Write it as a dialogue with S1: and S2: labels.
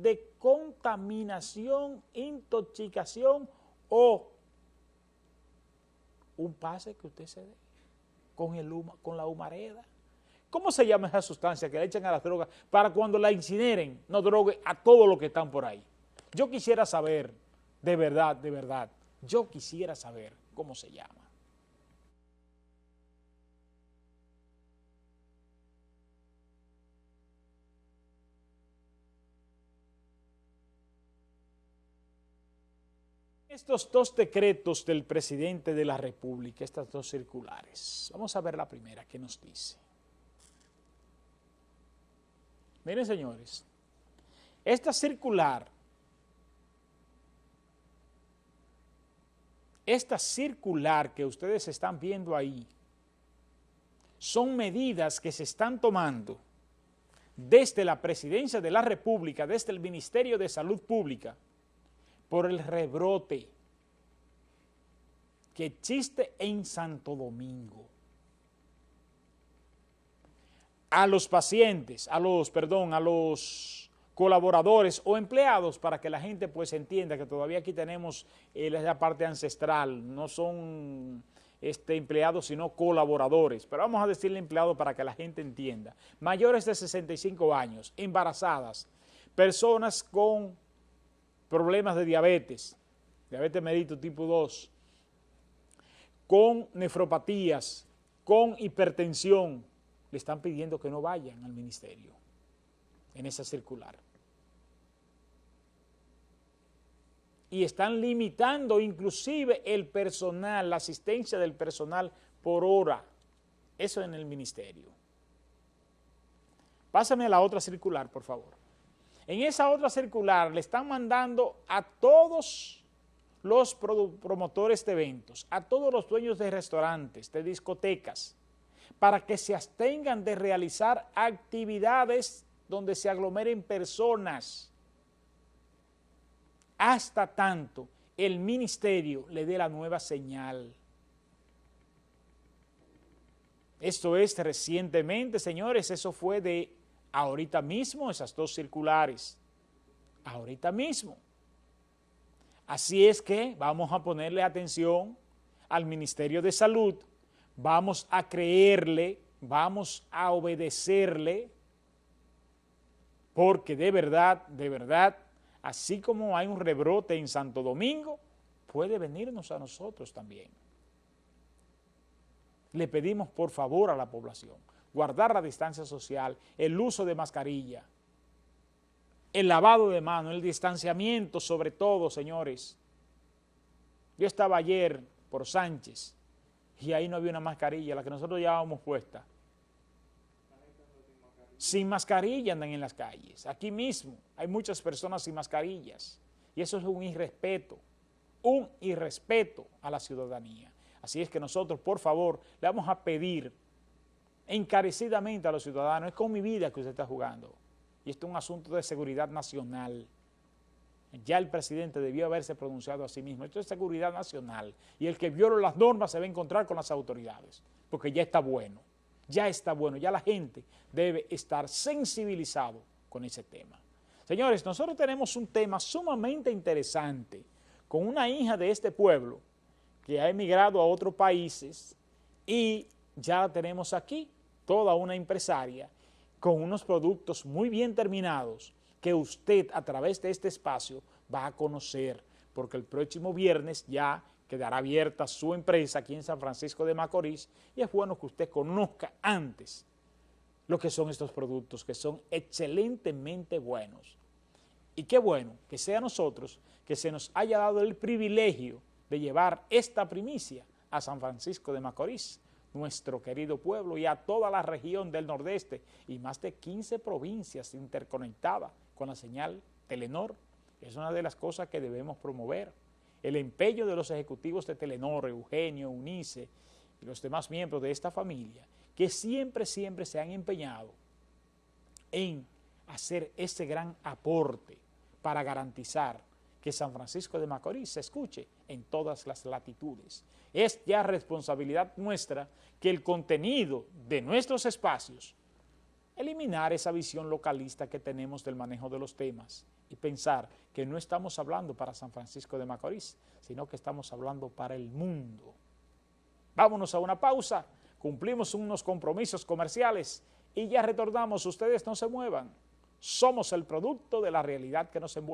S1: de contaminación, intoxicación o un pase que usted se dé con, el con la humareda. ¿Cómo se llama esa sustancia que le echan a las drogas para cuando la incineren no drogue a todos los que están por ahí? Yo quisiera saber, de verdad, de verdad, yo quisiera saber cómo se llama. Estos dos decretos del presidente de la República, estas dos circulares, vamos a ver la primera, ¿qué nos dice? Miren, señores, esta circular, esta circular que ustedes están viendo ahí, son medidas que se están tomando desde la Presidencia de la República, desde el Ministerio de Salud Pública, por el rebrote que existe en Santo Domingo. a los pacientes, a los, perdón, a los colaboradores o empleados para que la gente pues entienda que todavía aquí tenemos eh, la parte ancestral, no son este, empleados sino colaboradores, pero vamos a decirle empleados para que la gente entienda. Mayores de 65 años, embarazadas, personas con problemas de diabetes, diabetes medito tipo 2, con nefropatías, con hipertensión, le están pidiendo que no vayan al ministerio en esa circular. Y están limitando inclusive el personal, la asistencia del personal por hora. Eso en el ministerio. Pásame a la otra circular, por favor. En esa otra circular le están mandando a todos los promotores de eventos, a todos los dueños de restaurantes, de discotecas, para que se abstengan de realizar actividades donde se aglomeren personas hasta tanto el ministerio le dé la nueva señal. Esto es recientemente, señores, eso fue de ahorita mismo, esas dos circulares, ahorita mismo. Así es que vamos a ponerle atención al Ministerio de Salud vamos a creerle, vamos a obedecerle, porque de verdad, de verdad, así como hay un rebrote en Santo Domingo, puede venirnos a nosotros también. Le pedimos por favor a la población, guardar la distancia social, el uso de mascarilla, el lavado de manos, el distanciamiento sobre todo, señores. Yo estaba ayer por Sánchez, y ahí no había una mascarilla, la que nosotros llevábamos puesta. Sin mascarilla andan en las calles. Aquí mismo hay muchas personas sin mascarillas. Y eso es un irrespeto, un irrespeto a la ciudadanía. Así es que nosotros, por favor, le vamos a pedir encarecidamente a los ciudadanos, es con mi vida que usted está jugando. Y esto es un asunto de seguridad nacional. Ya el presidente debió haberse pronunciado a sí mismo. Esto es seguridad nacional. Y el que viola las normas se va a encontrar con las autoridades, porque ya está bueno. Ya está bueno. Ya la gente debe estar sensibilizado con ese tema. Señores, nosotros tenemos un tema sumamente interesante con una hija de este pueblo que ha emigrado a otros países y ya la tenemos aquí, toda una empresaria con unos productos muy bien terminados que usted a través de este espacio va a conocer, porque el próximo viernes ya quedará abierta su empresa aquí en San Francisco de Macorís y es bueno que usted conozca antes lo que son estos productos, que son excelentemente buenos. Y qué bueno que sea nosotros que se nos haya dado el privilegio de llevar esta primicia a San Francisco de Macorís, nuestro querido pueblo y a toda la región del nordeste y más de 15 provincias interconectadas con la señal Telenor. Es una de las cosas que debemos promover. El empeño de los ejecutivos de Telenor, Eugenio, Unice y los demás miembros de esta familia, que siempre, siempre se han empeñado en hacer ese gran aporte para garantizar que San Francisco de Macorís se escuche en todas las latitudes. Es ya responsabilidad nuestra que el contenido de nuestros espacios eliminar esa visión localista que tenemos del manejo de los temas y pensar que no estamos hablando para San Francisco de Macorís, sino que estamos hablando para el mundo. Vámonos a una pausa, cumplimos unos compromisos comerciales y ya retornamos. Ustedes no se muevan. Somos el producto de la realidad que nos envuelve.